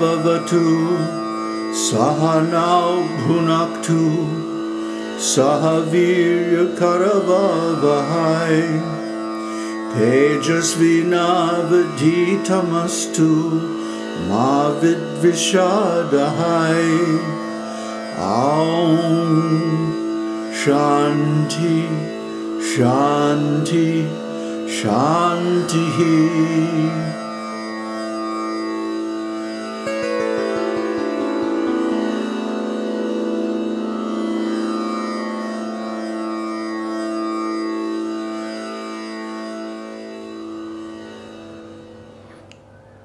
भवतु सहनौ भुनक्तु सह वीर्यकरवहै तेजस्विनावधीतमस्तु मा विद्विषादहै ॐ शान्ति शान्ति शान्तिः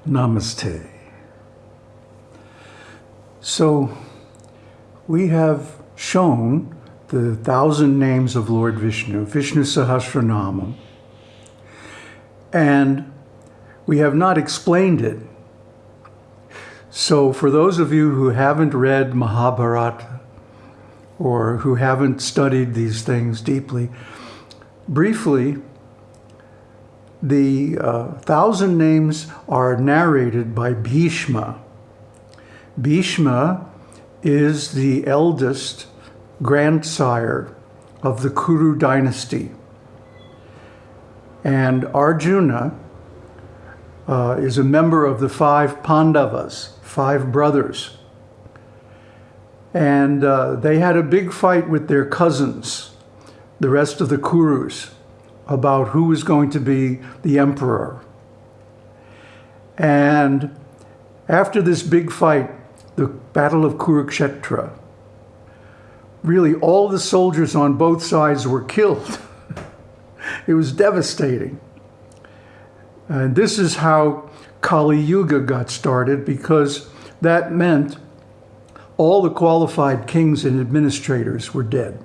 Namaste. So, we have shown the thousand names of Lord Vishnu, Vishnu Sahasranama, and we have not explained it. So, for those of you who haven't read Mahabharata or who haven't studied these things deeply, briefly, the uh, thousand names are narrated by Bhishma. Bhishma is the eldest grandsire of the Kuru dynasty. And Arjuna uh, is a member of the five Pandavas, five brothers. And uh, they had a big fight with their cousins, the rest of the Kurus about who was going to be the emperor. And after this big fight, the Battle of Kurukshetra, really all the soldiers on both sides were killed. it was devastating. And this is how Kali Yuga got started because that meant all the qualified kings and administrators were dead.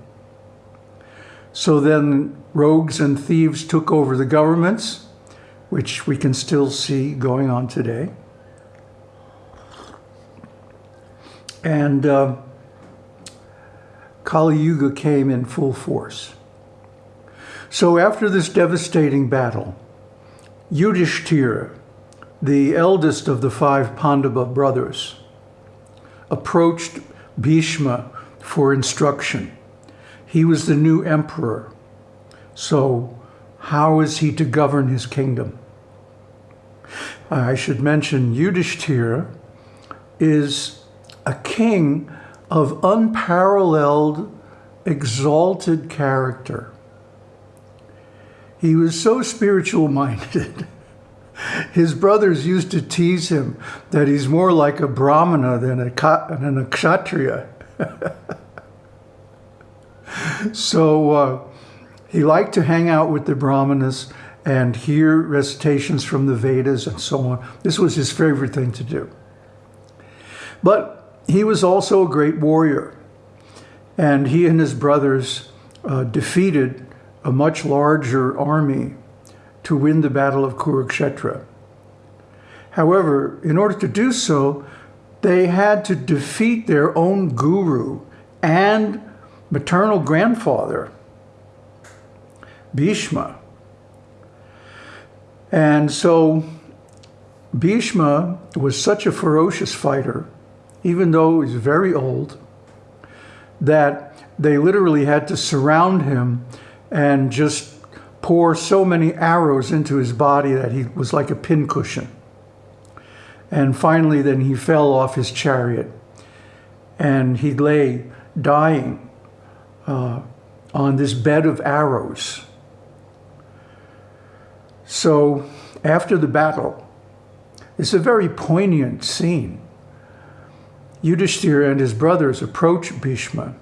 So then rogues and thieves took over the governments, which we can still see going on today. And uh, Kali Yuga came in full force. So after this devastating battle, Yudhishthira, the eldest of the five Pandava brothers, approached Bhishma for instruction. He was the new emperor. So how is he to govern his kingdom? I should mention Yudhishthira is a king of unparalleled, exalted character. He was so spiritual minded. His brothers used to tease him that he's more like a brahmana than a, than a kshatriya. so uh, he liked to hang out with the brahmanas and hear recitations from the Vedas and so on. This was his favorite thing to do. But he was also a great warrior. And he and his brothers uh, defeated a much larger army to win the Battle of Kurukshetra. However, in order to do so, they had to defeat their own guru and maternal grandfather, Bhishma. And so Bhishma was such a ferocious fighter, even though he was very old, that they literally had to surround him and just pour so many arrows into his body that he was like a pincushion. And finally, then he fell off his chariot and he lay dying uh, on this bed of arrows. So after the battle, it's a very poignant scene. Yudhishthira and his brothers approach Bhishma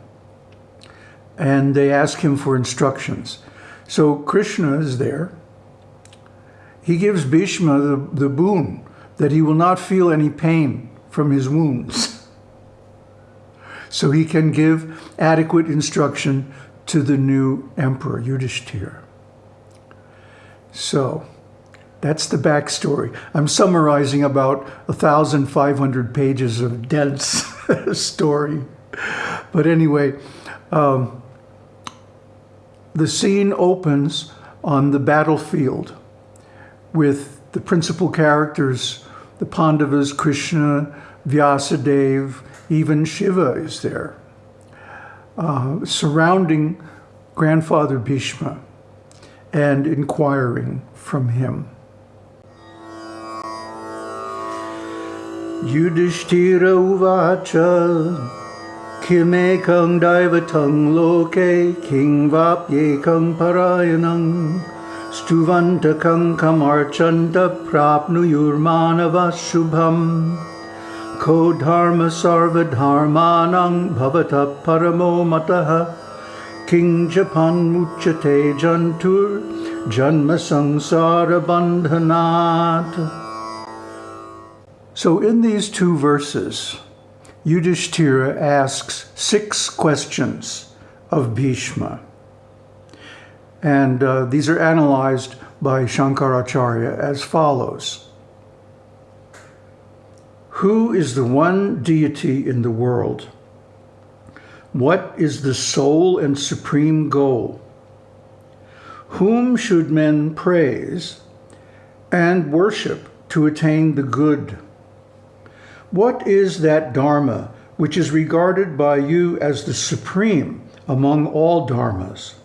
and they ask him for instructions. So Krishna is there. He gives Bhishma the, the boon that he will not feel any pain from his wounds. so he can give adequate instruction to the new emperor, Yudhishthira. So that's the backstory. I'm summarizing about 1,500 pages of dense story. But anyway, um, the scene opens on the battlefield with the principal characters, the Pandavas, Krishna, Vyasadeva, even Shiva is there, uh, surrounding grandfather Bhishma and inquiring from him. Yudhishthira uvacha loke king kamarchanta shubham ko dharma sarvadharmanang bhavata paramo mataha king japan muchate jantur janma bandhanat so in these two verses, Yudhishthira asks six questions of Bhishma. And uh, these are analyzed by Shankaracharya as follows. Who is the one deity in the world? What is the sole and supreme goal? Whom should men praise and worship to attain the good? What is that Dharma which is regarded by you as the supreme among all Dharmas?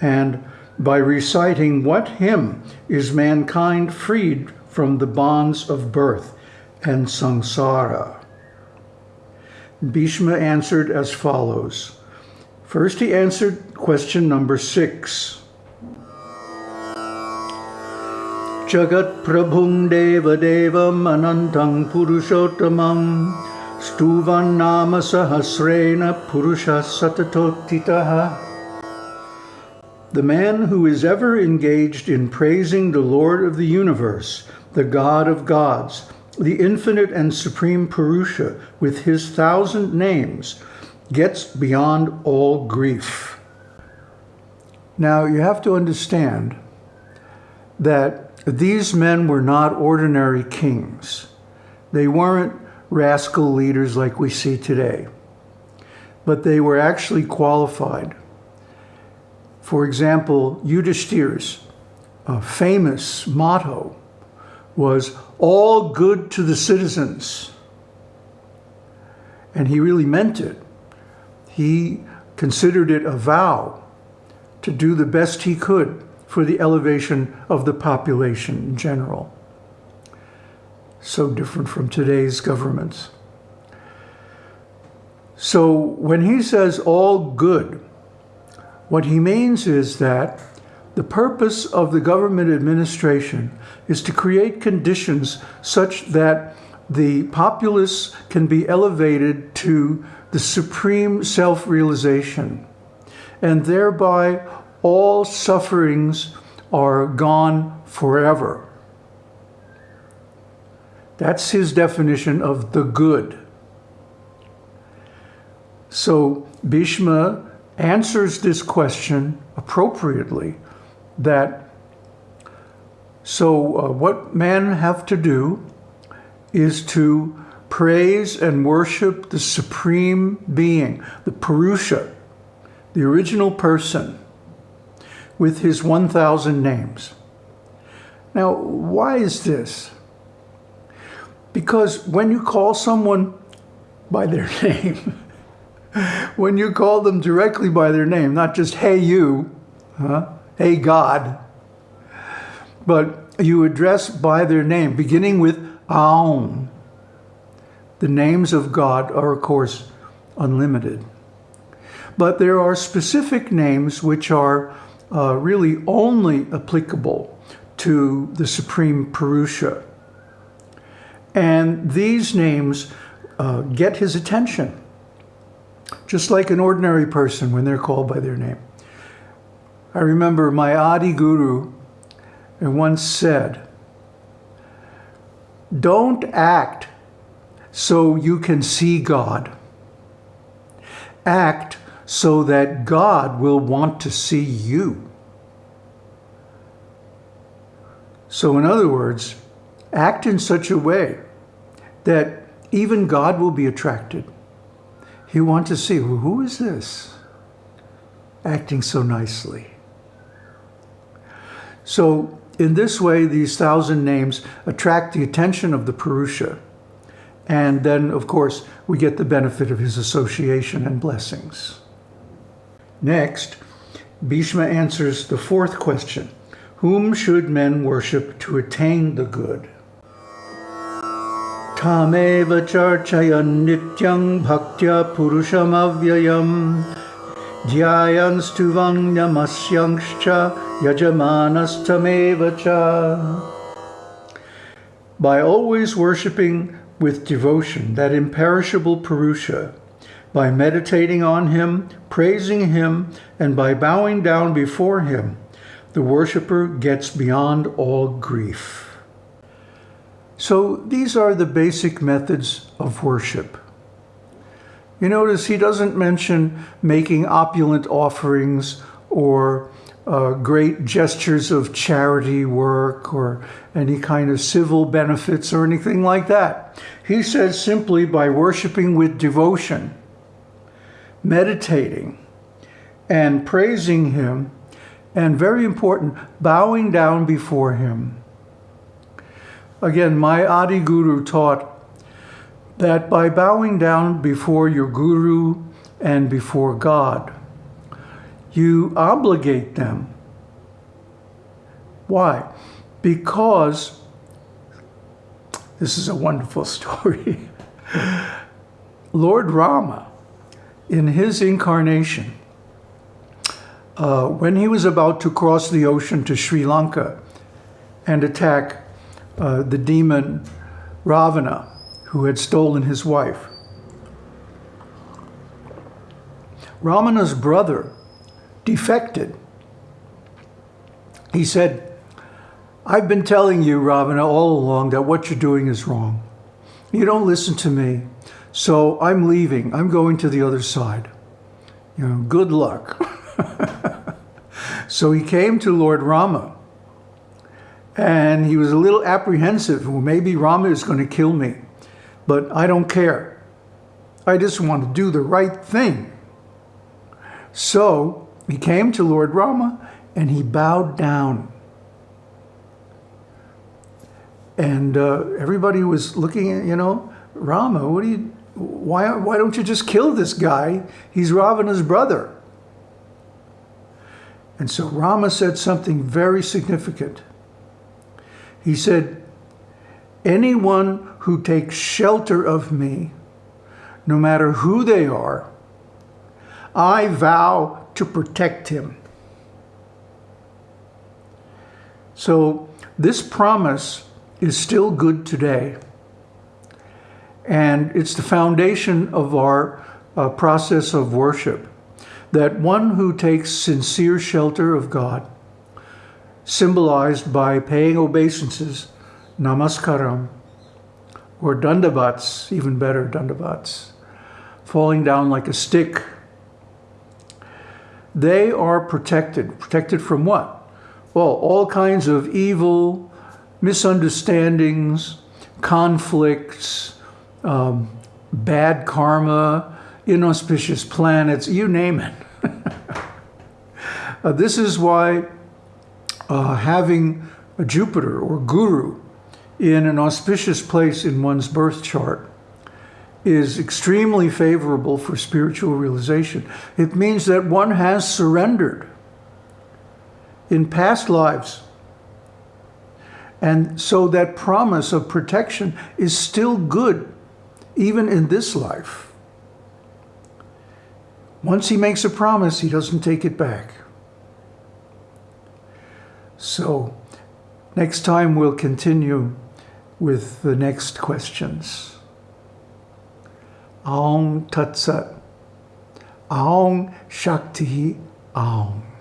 And by reciting what hymn is mankind freed from the bonds of birth and samsara? Bhishma answered as follows. First, he answered question number six. Jagat Prabhum Deva Devam Anantang Purushottamam Stuvan Nama Sahasrena Purusha Satatotitaha The man who is ever engaged in praising the Lord of the universe, the God of gods, the infinite and supreme Purusha with his thousand names, gets beyond all grief. Now you have to understand that these men were not ordinary kings. They weren't rascal leaders like we see today, but they were actually qualified. For example, Yudhishthira's uh, famous motto was all good to the citizens. And he really meant it. He considered it a vow to do the best he could for the elevation of the population in general. So different from today's governments. So when he says all good, what he means is that the purpose of the government administration is to create conditions such that the populace can be elevated to the supreme self-realization and thereby all sufferings are gone forever. That's his definition of the good. So Bhishma answers this question appropriately that so uh, what men have to do is to praise and worship the supreme being, the Purusha, the original person, with his 1,000 names. Now, why is this? Because when you call someone by their name, when you call them directly by their name, not just, hey, you, huh? Hey, God, but you address by their name, beginning with Aum. The names of God are, of course, unlimited. But there are specific names which are uh, really only applicable to the Supreme Purusha. And these names uh, get his attention, just like an ordinary person when they're called by their name. I remember my Adi Guru once said, don't act so you can see God. Act so that God will want to see you. So in other words, act in such a way that even God will be attracted. He want to see, who is this acting so nicely? So in this way, these thousand names attract the attention of the Purusha And then, of course, we get the benefit of his association and blessings. Next, Bhishma answers the fourth question. Whom should men worship to attain the good? Tameva charchayan nityang bhaktya purusham avyayam dhyayanstuvangyamasyangscha yajamanastameva cha. By always worshipping with devotion that imperishable Purusha, by meditating on him, praising him, and by bowing down before him, the worshipper gets beyond all grief. So these are the basic methods of worship. You notice he doesn't mention making opulent offerings or uh, great gestures of charity work or any kind of civil benefits or anything like that. He says simply by worshiping with devotion, meditating, and praising him, and very important, bowing down before him. Again, my Adi Guru taught that by bowing down before your Guru and before God, you obligate them. Why? Because, this is a wonderful story, Lord Rama, in his incarnation, uh, when he was about to cross the ocean to Sri Lanka and attack uh, the demon Ravana, who had stolen his wife. Ravana's brother defected. He said, I've been telling you, Ravana, all along that what you're doing is wrong. You don't listen to me. So I'm leaving. I'm going to the other side. You know, good luck. so he came to Lord Rama and he was a little apprehensive. Well, maybe Rama is going to kill me, but I don't care. I just want to do the right thing. So he came to Lord Rama and he bowed down. And uh, everybody was looking at, you know, Rama, what do you, why, why don't you just kill this guy? He's Ravana's brother. And so Rama said something very significant. He said, anyone who takes shelter of me, no matter who they are, I vow to protect him. So this promise is still good today. And it's the foundation of our uh, process of worship, that one who takes sincere shelter of God, symbolized by paying obeisances, namaskaram, or dandavats, even better, dandavats, falling down like a stick. They are protected. Protected from what? Well, all kinds of evil, misunderstandings, conflicts, um, bad karma, inauspicious planets, you name it. uh, this is why uh, having a Jupiter or Guru in an auspicious place in one's birth chart is extremely favorable for spiritual realization. It means that one has surrendered in past lives. And so that promise of protection is still good even in this life. Once he makes a promise, he doesn't take it back. So next time we'll continue with the next questions. Aum Tat Sat. Aum Shakti Aum.